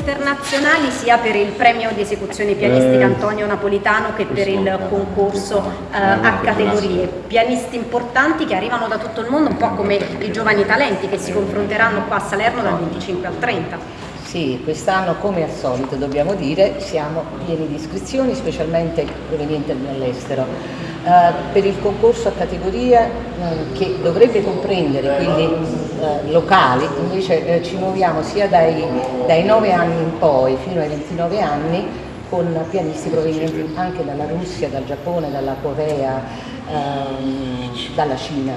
internazionali sia per il premio di esecuzione pianistica Antonio Napolitano che per il concorso eh, a categorie. Pianisti importanti che arrivano da tutto il mondo, un po' come i giovani talenti che si confronteranno qua a Salerno dal 25 al 30. Sì, quest'anno come al solito dobbiamo dire siamo pieni di iscrizioni, specialmente provenienti dall'estero. Eh, per il concorso a categoria eh, che dovrebbe comprendere quelli eh, locali, invece eh, ci muoviamo sia dai, dai 9 anni in poi fino ai 29 anni con pianisti provenienti anche dalla Russia, dal Giappone, dalla Corea, ehm, dalla Cina.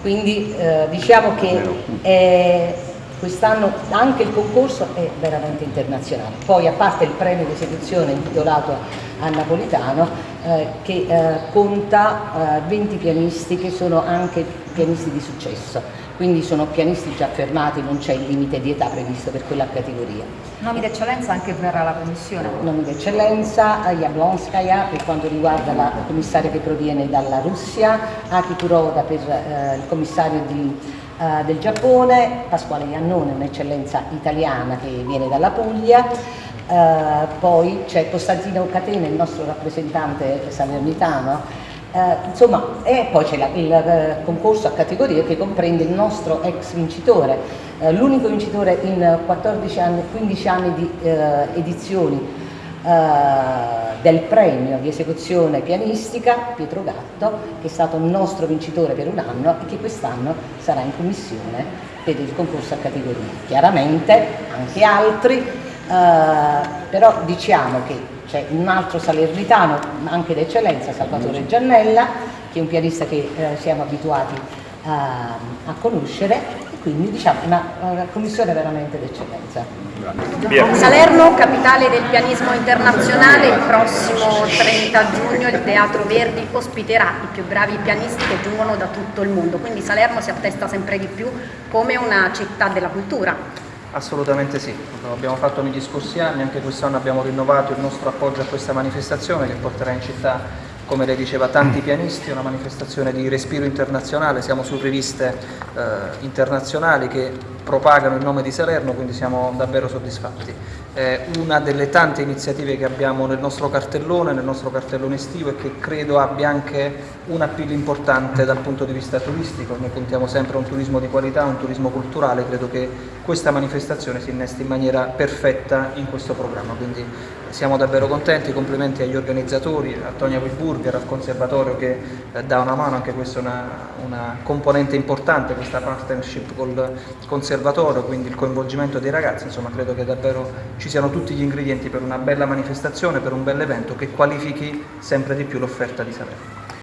Quindi eh, diciamo che è quest'anno anche il concorso è veramente internazionale. Poi a parte il premio di esecuzione intitolato a Napolitano eh, che eh, conta eh, 20 pianisti che sono anche pianisti di successo, quindi sono pianisti già fermati, non c'è il limite di età previsto per quella categoria. Nomi d'eccellenza anche per la commissione? Nomi d'eccellenza, Jablonskaya per quanto riguarda la commissaria che proviene dalla Russia, Aki Kuroda per eh, il commissario di eh, del Giappone, Pasquale Iannone, un'eccellenza italiana che viene dalla Puglia, eh, poi c'è Costantino Catena, il nostro rappresentante salernitano, eh, insomma, e poi c'è il eh, concorso a categorie che comprende il nostro ex vincitore, eh, l'unico vincitore in 14 anni, 15 anni di eh, edizioni eh, del premio di esecuzione pianistica Pietro Gatto che è stato nostro vincitore per un anno e che quest'anno sarà in commissione per il concorso a categoria. Chiaramente anche altri, però diciamo che c'è un altro salernitano anche d'eccellenza, Salvatore Giannella, che è un pianista che eh, siamo abituati a, a conoscere quindi diciamo una, una commissione veramente d'eccellenza. Salerno, capitale del pianismo internazionale, il prossimo 30 giugno il Teatro Verdi ospiterà i più bravi pianisti che giungono da tutto il mondo, quindi Salerno si attesta sempre di più come una città della cultura. Assolutamente sì, lo abbiamo fatto negli scorsi anni, anche quest'anno abbiamo rinnovato il nostro appoggio a questa manifestazione che porterà in città come lei diceva, tanti pianisti, una manifestazione di respiro internazionale, siamo su riviste eh, internazionali che propagano il nome di Salerno, quindi siamo davvero soddisfatti. È una delle tante iniziative che abbiamo nel nostro cartellone, nel nostro cartellone estivo e che credo abbia anche un appeal importante dal punto di vista turistico, noi puntiamo sempre a un turismo di qualità, un turismo culturale, credo che questa manifestazione si innesti in maniera perfetta in questo programma, quindi siamo davvero contenti, complimenti agli organizzatori, a Tonia Wilburger, al conservatorio che eh, dà una mano, anche questa è una, una, componente importante, questa partnership col conservatorio, quindi il coinvolgimento dei ragazzi, insomma credo che davvero ci siano tutti gli ingredienti per una bella manifestazione, per un bel evento che qualifichi sempre di più l'offerta di Salerno.